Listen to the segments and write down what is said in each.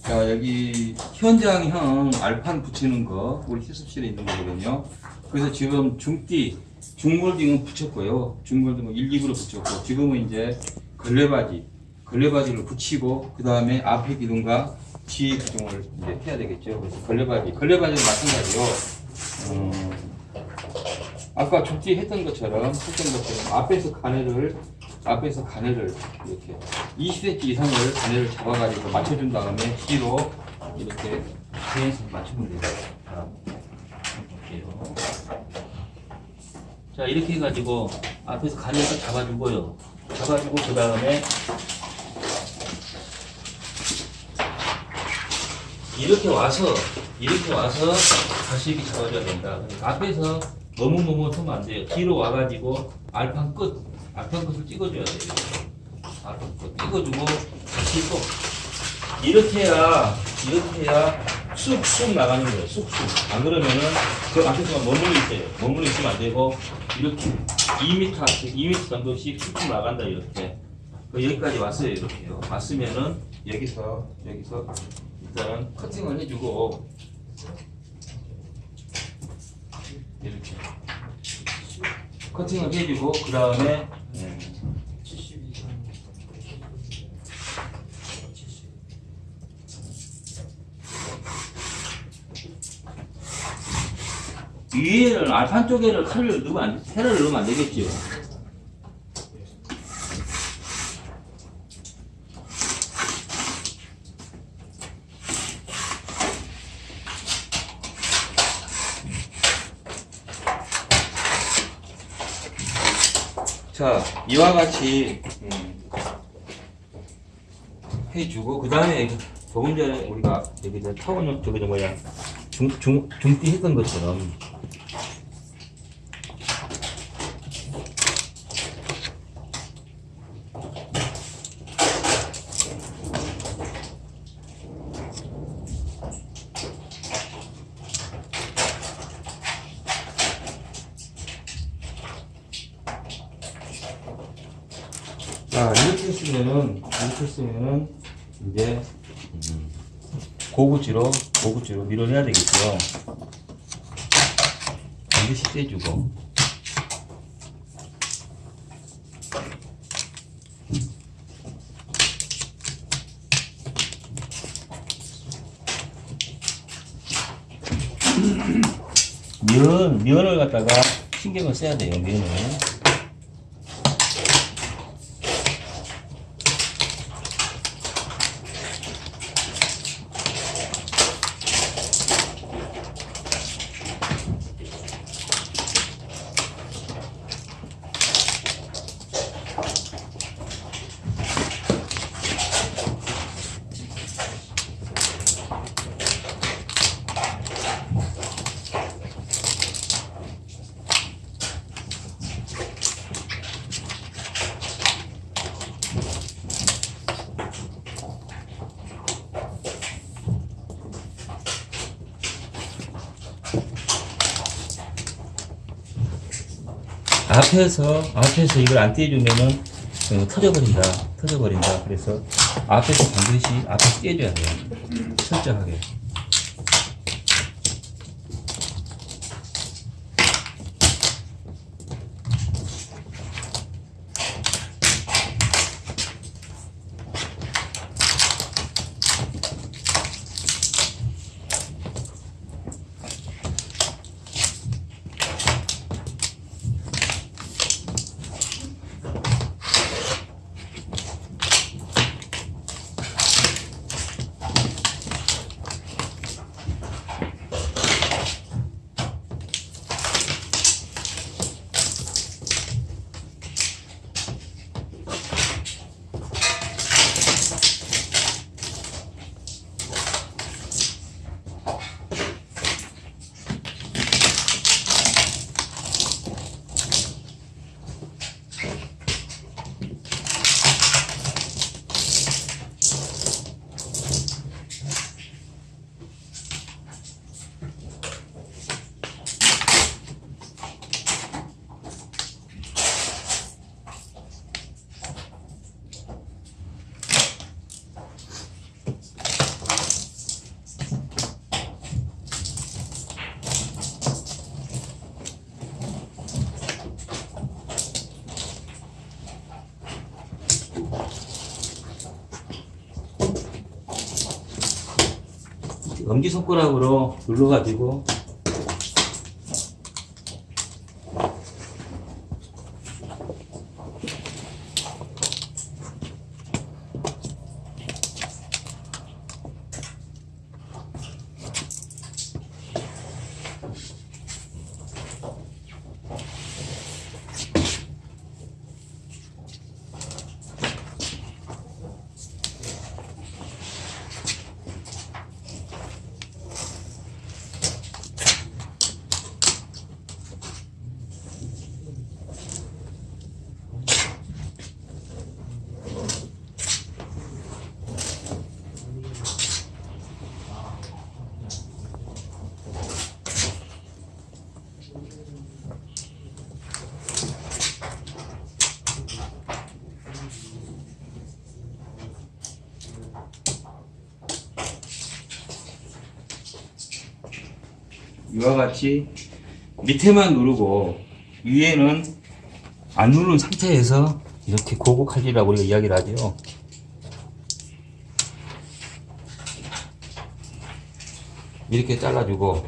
자 여기 현장형 알판 붙이는 거 우리 실습실에 있는 거거든요. 그래서 지금 중띠 중골딩은 붙였고요. 중골딩은 1, 2부로 붙였고 지금은 이제 걸레바지 걸레바지를 붙이고 그 다음에 앞에 기둥과 뒤에 기둥을 이제 해야 되겠죠. 그래서 걸레바지 걸레바지는 마찬가지요. 음, 아까 중띠 했던 것처럼 했던 것처럼 앞에서 가내를 앞에서 가내를 이렇게 20cm 이상을 가내를 잡아가지고 맞춰준 다음에 뒤로 이렇게 계속 맞추면 돼요. 자, 이렇게 해가지고 앞에서 가내를 잡아주고요. 잡아주고 그 다음에 이렇게 와서 이렇게 와서 다시 이렇게 잡아줘야 된다. 그러니까 앞에서 서면 안 돼요. 뒤로 와가지고 알판 끝 앞편 끝을 찍어줘야 돼요. 앞편 끝 찍어주고 다시 또 이렇게 해야 이렇게 해야 쑥쑥 나가는 거예요. 쑥쑥. 안 그러면은 그 앞에서만 머물러 있어요. 머물러 있으면 안 되고 이렇게 2m 2m 정도씩 쑥쑥 나간다 이렇게. 그 여기까지 왔어요 이렇게요. 왔으면은 여기서 여기서 일단은 커팅을 해주고 이렇게 커팅을 해주고 그 다음에 위에는 알판 쪽에는 칼을 넣으면 안, 테를 넣으면 안 되겠죠. 자, 이와 같이 음, 해주고 그 다음에 조금 전에 우리가 여기서 타원형 저기 저 뭐야 중, 중, 중띠 했던 것처럼 자 이렇게 했으면은 이렇게 했으면은 이제 음, 고구지로 고구지로 밀어내야 되겠죠. 반드시 떼주고 면 면을 갖다가 신경을 써야 돼요 면을. 앞에서 앞에서 이걸 안 떼주면은 어, 터져버린다 터져버린다. 그래서 앞에서 반드시 앞에서 떼줘야 돼요. 철저하게 엄지손가락으로 눌러가지고 이와 같이 밑에만 누르고 위에는 안 누른 상태에서 이렇게 고고 칼질이라고 우리가 이야기를 하죠. 이렇게 잘라주고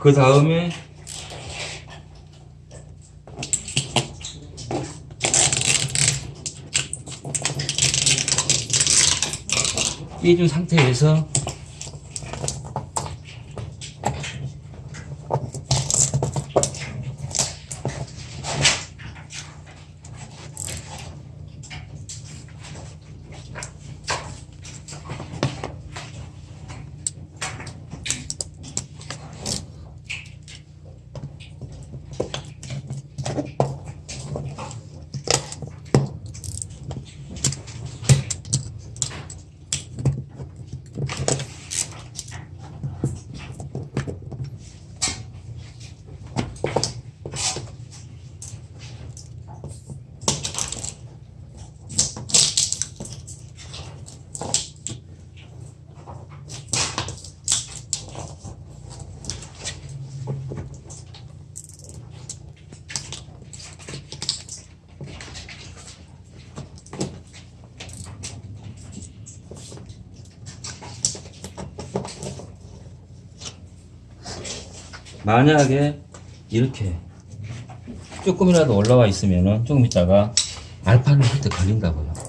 그 다음에 삐준 상태에서 만약에 이렇게 조금이라도 올라와 있으면은 조금 있다가 알판을 할때 걸린다고요.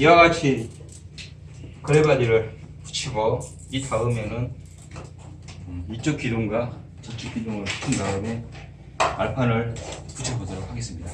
이와 같이 그레바디를 붙이고 이 다음에는 음, 이쪽 기둥과 저쪽 기둥을 붙인 다음에 알판을 붙여보도록 하겠습니다.